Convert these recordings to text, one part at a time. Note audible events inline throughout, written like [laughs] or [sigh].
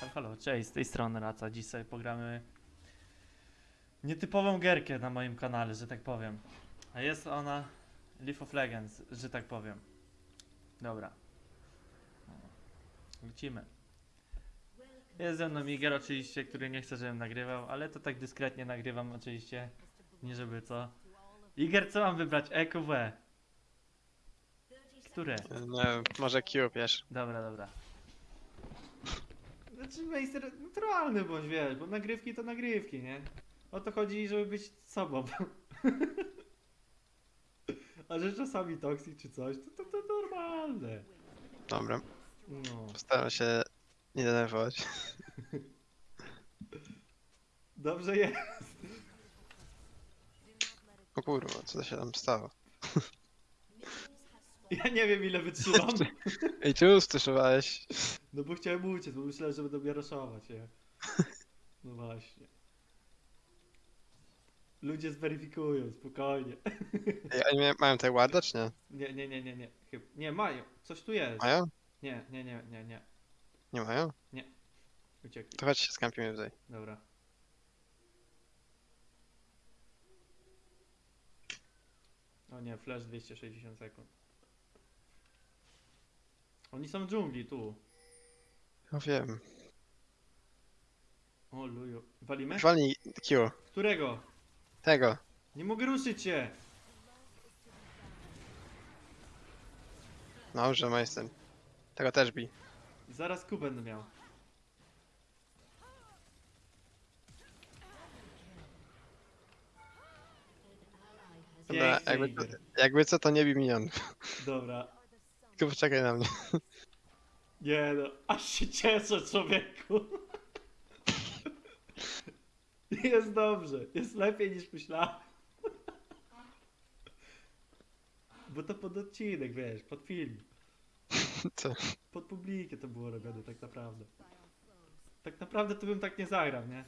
Halo, halo, cześć, z tej strony Raca. Dziś sobie pogramy nietypową gierkę na moim kanale, że tak powiem. A jest ona Leaf of Legends, że tak powiem. Dobra. Lecimy. Jest ze mną Iger oczywiście, który nie chce, żebym nagrywał, ale to tak dyskretnie nagrywam oczywiście. Nie żeby co. Iger, co mam wybrać? EQW. Które? No, może Q, wiesz. Dobra, dobra. Znaczy, meister, naturalny bądź, wiesz, bo nagrywki to nagrywki, nie? O to chodzi, żeby być sobą. [laughs] A że czasami toksik czy coś, to, to, to normalne. Dobra, No. postaram się nie denerwować. [laughs] Dobrze jest. O kurwa, co to się tam stało? [laughs] Ja nie wiem ile wytrzymam. Ej, czemu ustuszowałeś? No bo chciałem uciec, bo myślałem, że będę mnie raszować, nie? No właśnie. Ludzie zweryfikują, spokojnie. Ej, mia- mają tutaj warda, czy nie? Nie, nie, nie, nie, nie. Chyba. Nie, mają. Coś tu jest. Mają? Nie, nie, nie, nie, nie. Nie mają? Uciekli. To chodź się skampimy tutaj. Dobra. O nie, flash 260 sekund. Oni są w dżungli, tu. Ja wiem. O luju. Walimy? Walnij Q. Którego? Tego. Nie mogę ruszyć się! Dobrze, majster. Tego też bij. Zaraz Q będę miał. Dobra, Pięknie, jakby, jakby co, to nie bij minion. Dobra. Tylko poczekaj na mnie. Nie no, aż się cieszę człowieku. Jest dobrze, jest lepiej niż myślałem. Bo to pod odcinek, wiesz, pod film. Co? Pod publikę to było robione tak naprawdę. Tak naprawdę to bym tak nie zagrał, nie?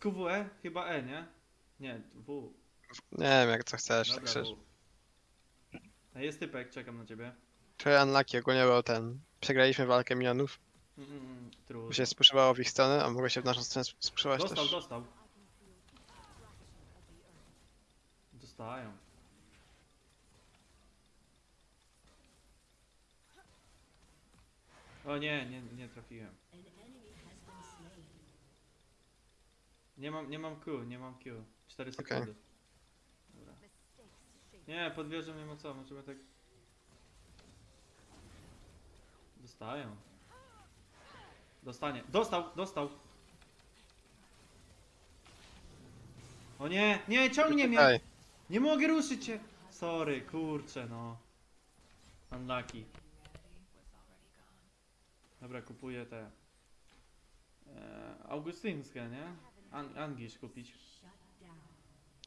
QWE? Chyba E, nie? Nie, W. Nie wiem, jak co chcesz, tak Dobra, szczerze. W. A jest typek, czekam na ciebie. Trochę unlucky ogólnie był ten. Przegraliśmy walkę minionów, Mm, trudno. bo się w ich stronę, a mogło się w naszą stronę sp- spuszować Dostał, też. dostał. Dostają. O nie, nie, nie trafiłem. Nie mam, nie mam Q, nie mam Q. 4 Okej. sekundy. Dobra. Nie, pod wieżą nie ma co, możemy tak... Dostają. Dostanie. Dostał, dostał. O nie, nie, ciągnie mnie! Nie mogę ruszyć się! Sorry, kurczę, no. Unlucky. Dobra, kupuję te... E, augustyńskie, nie? An kupić.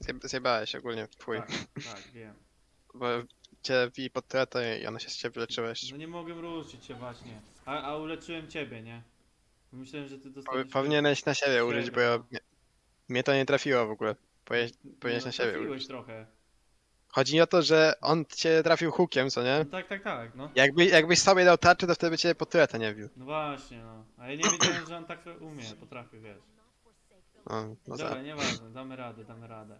zjeb- zjebałeś ogólnie chuj. Tak, tak, wiem. [laughs] Bo cię wi pod i ona się z ciebie leczyła jeszcze. No nie mogę ruszyć się właśnie. A, a uleczyłem ciebie, nie? Myślałem, że ty dostaniesz... Powinieneś na siebie użyć, bo ja, mnie, mnie to nie trafiło w ogóle. Powinieneś no, na siebie trafiłeś użyć. trochę. Chodzi mi o to, że on cię trafił hookiem, co nie? No tak, tak, tak, no. Jakby, jakbyś sobie dał tarczę, to wtedy by cię pod tretę nie bił. No właśnie, no. A ja nie wiedziałem, że on tak umie, potrafi, wiesz. O, no, Dobra, za, nieważne, damy radę, damy radę.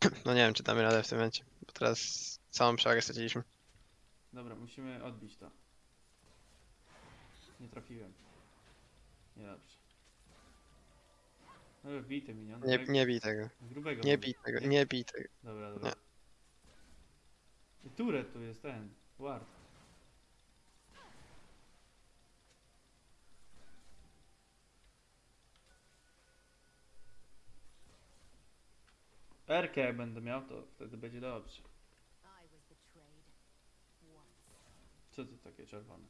[clears throat] no nie wiem, czy damy radę w tym momencie. Bo teraz całą przewagę straciliśmy. Dobra, musimy odbić to. Nie trafiłem. Niedobrze. No bity minion. Nie, Jak- nie bij tego. Grubego. Nie bij tego, nie bij tego. Dobra, dobra. I turet tu jest ten. Ward. Perkę będę miał, to wtedy będzie dobrze. Co to takie czerwone?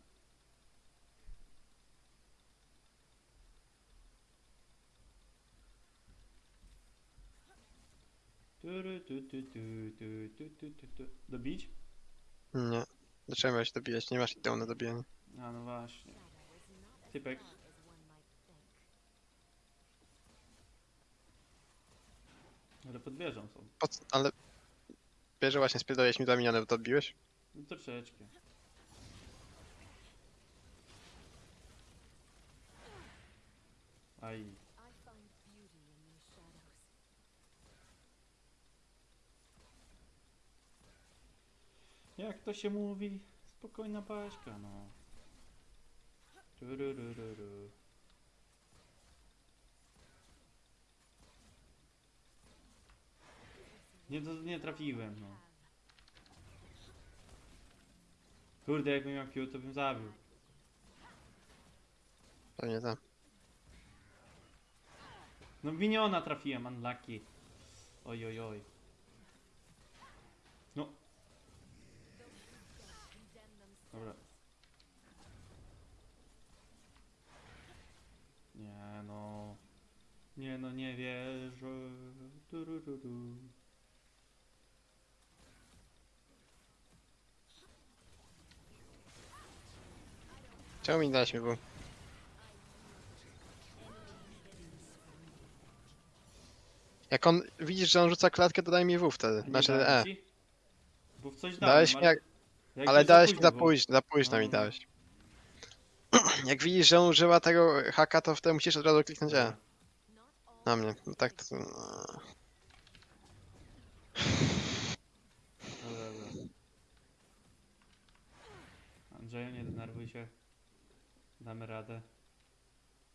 Dobić? Nie. Dlaczego miałeś dobijać? Nie masz ideu na dobijanie. A no właśnie. Typek. Ale pod wieżą są. Ale... Wiesz, że właśnie spierdoliłeś mi dwa miniony, bo to odbiłeś? No troszeczkę. Aj. Jak to się mówi? Spokojna paśka, no. Tururururu. Nie, nie trafiłem, no. Kurde, jakbym miał Q, to bym zabił. Pewnie tam. No miniona trafiłem, unlucky. Oj, oj, oj. No. Dobra. Nie no. Nie no, nie wierzę. Turururu. Czemu mi dałeś mi był? Jak on, widzisz, że on rzuca klatkę, to daj mi W wtedy. Nie Znaczy dałem E. ci? Bo w coś dałem, Dałeś mi ale- jak, ale dałeś mi za było. późno, za późno mi No. dałeś. [clears throat] Jak widzisz, że on używa tego haka, to wtedy musisz od razu kliknąć E. Na mnie. No tak to... no. Dobra, dobra. Andrzeju, nie denerwuj się. Damy radę.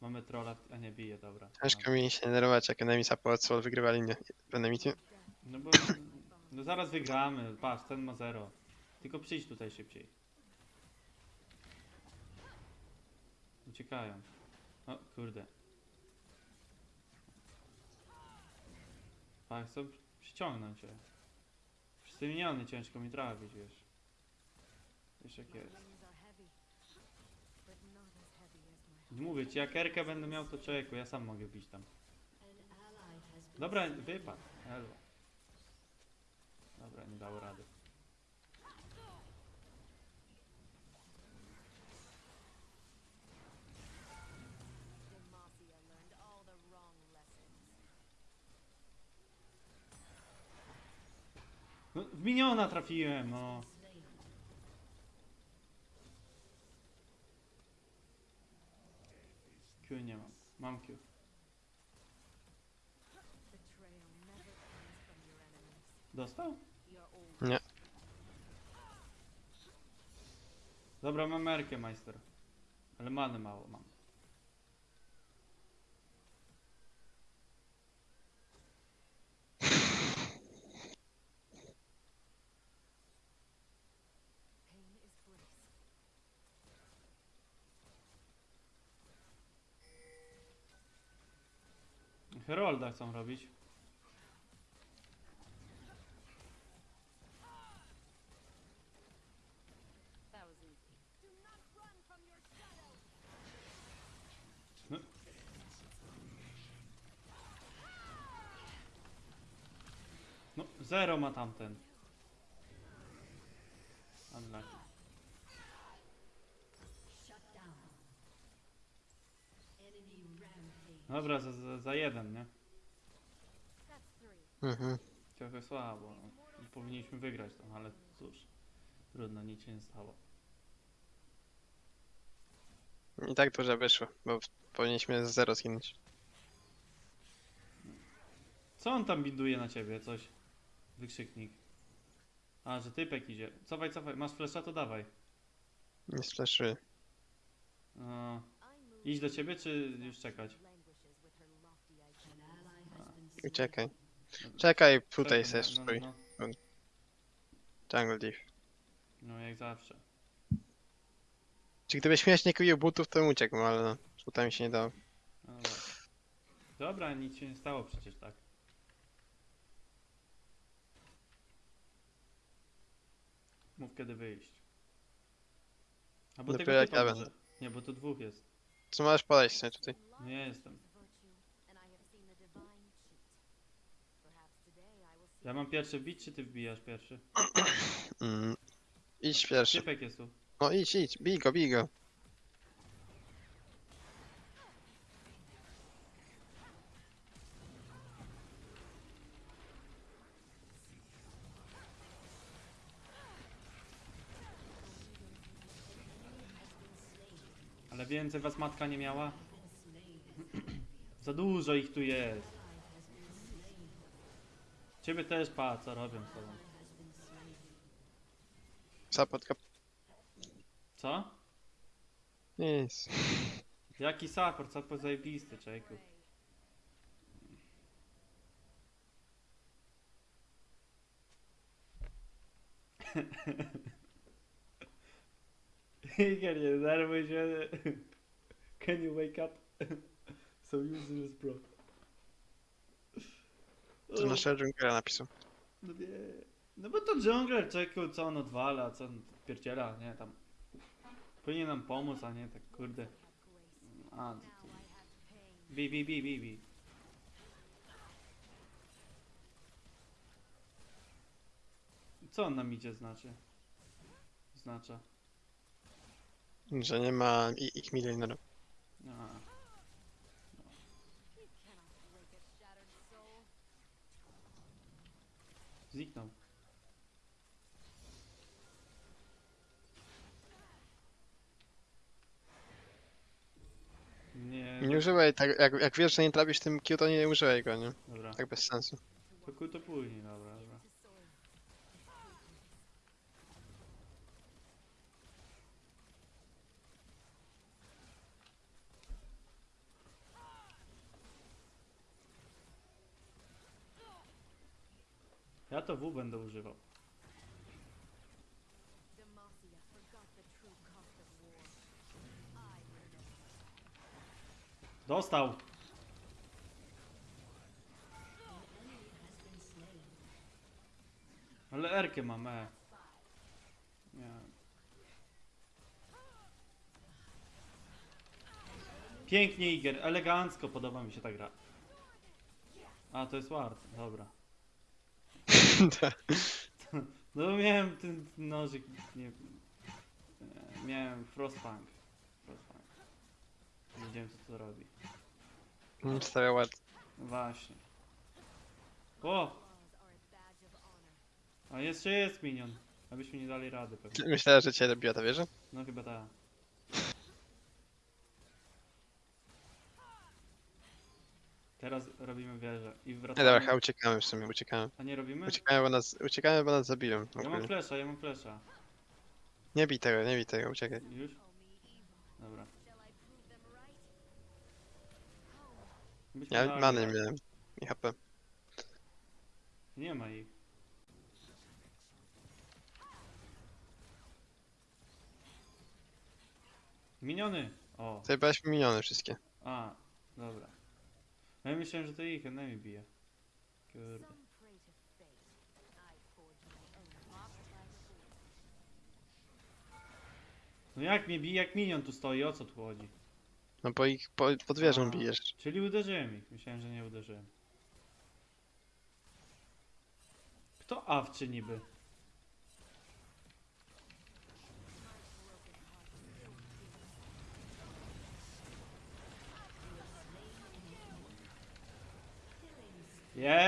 Mamy trolla, a nie bije, dobra. Ciężko mi się nie denerwować, jak enemy support soul wygrywa linię enemy team. No bo... No zaraz wygramy, patrz, ten ma zero. Tylko przyjdź tutaj szybciej. Uciekają. O, kurde. Tak, chcą przyciągnąć cię. Wszyscy miniony ciężko mi trafić, wiesz. Wiesz jak jest. Mówię ci, jak Erkę będę miał, to człowieku, ja sam mogę bić tam. Dobra, wypadł. Dobra, nie dało rady. No, w miniona trafiłem, no. Q nie mam. Mam Q. Dostał? Nie. Dobra, mam Erkę, majster. Ale many mało mam. Herolda chcą robić. No. No, zero ma tamten. Unlucky. Dobra, za, jeden, nie? Mhm. Trochę słabo. No. Powinniśmy wygrać tam, ale cóż. Trudno, nic się nie stało. I tak dobrze wyszło, bo powinniśmy z zero zginąć. Co on tam binduje na ciebie? Coś. Wykrzyknik. A, że typek idzie. Cofaj, cofaj. Masz flesza, to dawaj. Nie splashuję. No, iść do ciebie, czy już czekać? Uciekaj. Czekaj, tutaj se no, stój. no, Jungle no, jak zawsze. Czy gdybyś śmiesznie kupił butów, to bym uciekł, ale no, z butami się nie dało. No, dobra. dobra, nic się nie stało przecież tak. Mów kiedy wyjść. A bo Dopiero tego jak typa ja może. Nie, bo tu dwóch jest. Co możesz podejść sobie tutaj? Nie jestem. Ja mam pierwszy bić, czy ty wbijasz pierwszy? Mm. Idź pierwszy. Typek jest tu. No idź, idź, bij go, bij go. Ale więcej was matka nie miała? [clears throat] Za dużo ich tu jest. Ciebie też pa, co robią z tobą. Kap... Co? Nic. Jaki support? Support zajebisty, człowieku. Iger, nie denerwuj się. Can you wake up? so useless, bro. To naszego Junkera napisał. No nie. No bo to jungler, człowieku, co on odwala, co on pierdziela, nie, tam. Powinien nam pomóc, a nie tak, kurde. A, to, to. Bi, bi, bi, bi, bi. Co on nam idzie znaczy? Znacza. Że nie ma ich milionerów. A, zniknął. Nie, Nie używaj tak, jak, jak wiesz, że nie trafisz tym Q, to nie używaj go, nie? dobra. Tak bez sensu. To, ku- to później, dobra, W będę używał. Dostał! Ale Erkę mam, e. Nie. Pięknie Iger, elegancko, podoba mi się ta gra. A, to jest Ward, dobra. [laughs] No bo miałem ten nożyk, nie... e, Miałem Frostpunk. Frostpunk. Nie wiedziałem co to robi. Stawia ładnie. Właśnie. O! A jeszcze jest minion. Abyśmy nie dali rady pewnie. Myślałem, że cię robiła ta wieża? No chyba tak. Teraz robimy wieżę i Nie, wracamy. dobra, chyba uciekamy w sumie, uciekamy. A nie robimy? Uciekamy, bo nas, uciekamy, bo nas zabiją. Ja mam ogólnie. flesza, ja mam flesza. Nie bij tego, nie bij tego, uciekaj. Już? Dobra. Byśmy Ja dali many radę. miałem. I HP. Nie ma ich. Miniony! O, Zajebałeś miniony wszystkie. a, dobra. No ja myślałem, że to ich enemy bije. Kurde. No jak mnie bije, jak minion tu stoi, o co tu chodzi? No bo ich po, pod wieżą A, bijesz. Czyli uderzyłem ich, myślałem, że nie uderzyłem. Kto awczy niby?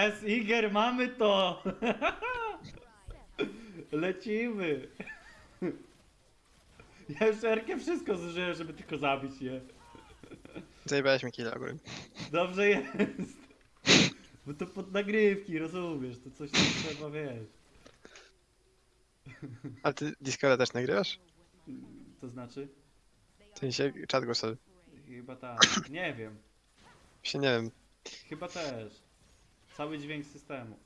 Jest, Iger, mamy to! [laughs] Lecimy! [laughs] Ja już Erkę wszystko zużyłem, żeby tylko zabić je. Zajebałeś mi killa ogólnie. Dobrze jest. Bo to pod nagrywki, rozumiesz, to coś tam trzeba, wiesz. A ty Discorda też nagrywasz? To znaczy? W sensie czat głosowy. Chyba tak. Nie wiem. Się nie wiem. Chyba też. Cały dźwięk systemu.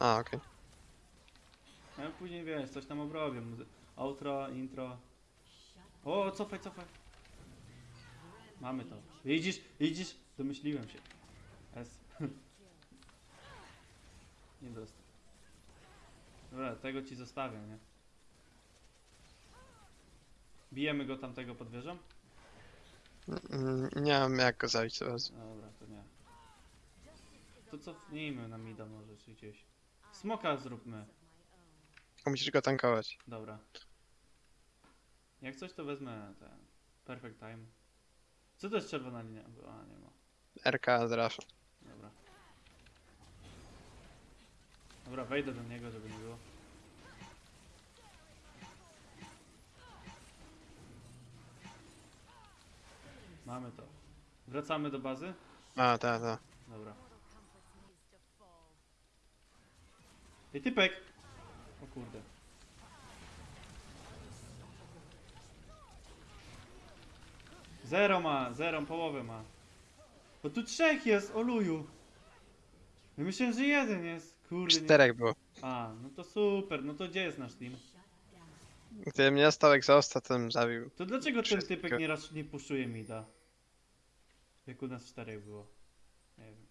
A, okej. A później wiesz, coś tam obrobię. muzy- Outro, intro. O, cofaj, cofaj. Mamy to. Widzisz, widzisz? Domyśliłem się. S. [laughs] Nie dostał. Dobra, tego ci zostawię, nie? Bijemy go tamtego pod wieżą? Mm, Nie mam jak go zabić teraz. Dobra, to nie. To cofnijmy na mida może, czy gdzieś. Smoka zróbmy. Tylko musisz go tankować. Dobra. Jak coś to wezmę ten. Perfect time. Co to jest czerwona linia? A, nie ma. RK z Rasha. Dobra. Dobra, wejdę do niego, żeby nie było. Mamy to. Wracamy do bazy? A, ta, ta. Dobra. Ej, typek! O kurde. Zero ma, zero, połowę ma. Bo tu trzech jest, oluju. Ja myślałem, że jeden jest. Kurde, nie. Czterech było. A, no to super, no to gdzie jest nasz team? Gdybym nie dostał egzosta, to bym zabił. To dlaczego ten Wszystko. typek nie raz nie puszczuje mida? Jak u nas czterech było. Nie wiem.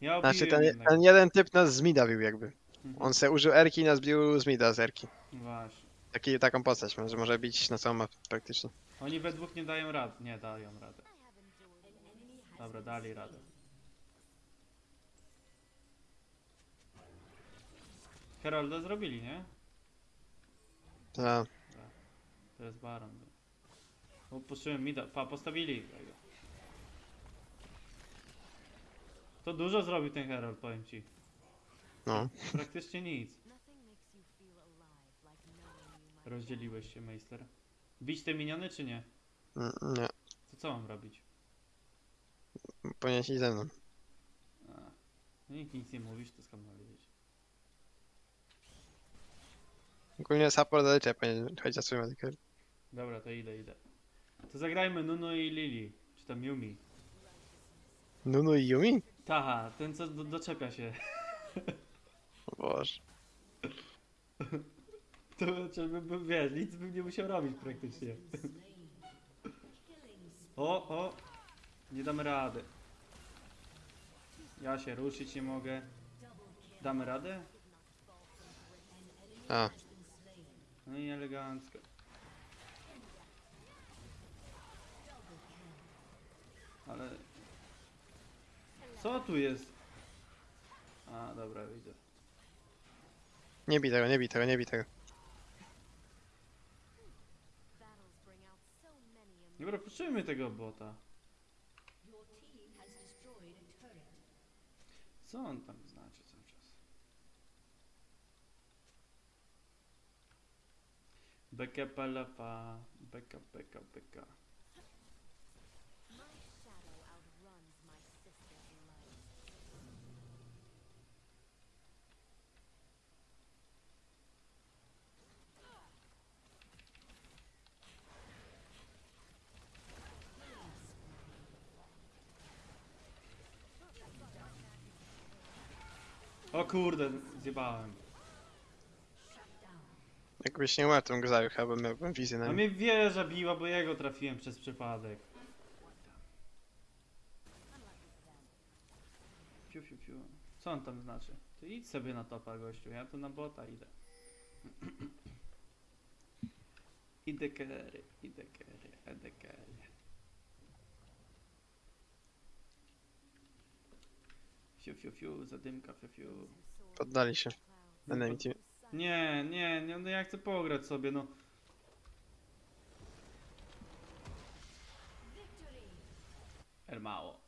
Ja Znaczy ten, ten jeden typ nas z mida bił jakby. Mhm. On se użył Erki i nas bił z mida z Erki. Właśnie. Taki, taką postać, może, może bić na całą mapę praktycznie. Oni we dwóch nie dają rad. Nie dają radę. Dobra, dali radę. Herolda zrobili, nie? Ta, To jest baron. O, puszczyłem mida. Pa, postawili. To dużo zrobił ten Herald, powiem ci. No. Praktycznie nic. Rozdzieliłeś się, Meister. Bić te miniony, czy nie? Mm, Nie, To co mam robić? powinieneś iść ze mną. A, no nikt nic nie mówisz, to skąd mam wiedzieć? Ogólnie support zaliczę, powinien chodzić za swoją medykę. Dobra, to idę, idę. To zagrajmy Nuno i Lili. Czy tam Yumi. Nunu i Yumi? Taha, ten co do, doczepia się. [laughs] Boże. [laughs] To znaczy, by, by, wiesz, nic bym nie musiał robić praktycznie. O, o! Nie damy rady. Ja się ruszyć nie mogę. Damy radę? A, No i elegancko. Ale... Co tu jest? A, dobra, widzę. Nie bij tego, nie bij tego, nie bij tego. Dobra, puszczymy tego bota. Co on tam znaczy cały czas? Beka palafa, beka, beka, beka. O kurde, zjebałem. Jakbyś nie umarł, go zabił, chyba bym miałbym wizję na A nim. mnie wieża biła, bo jego trafiłem przez przypadek. Fiu, fiu, fiu. Co on tam znaczy? Ty idź sobie na topa, gościu. Ja tu na bota idę. [clears throat] idę kery, idę kery, idę kery. Fiu, fiu, fiu, zadymka, fiu, fiu. Poddali się. clouds. Enemy team. Nie, nie, nie, no ja chcę pograć sobie, no. El mało.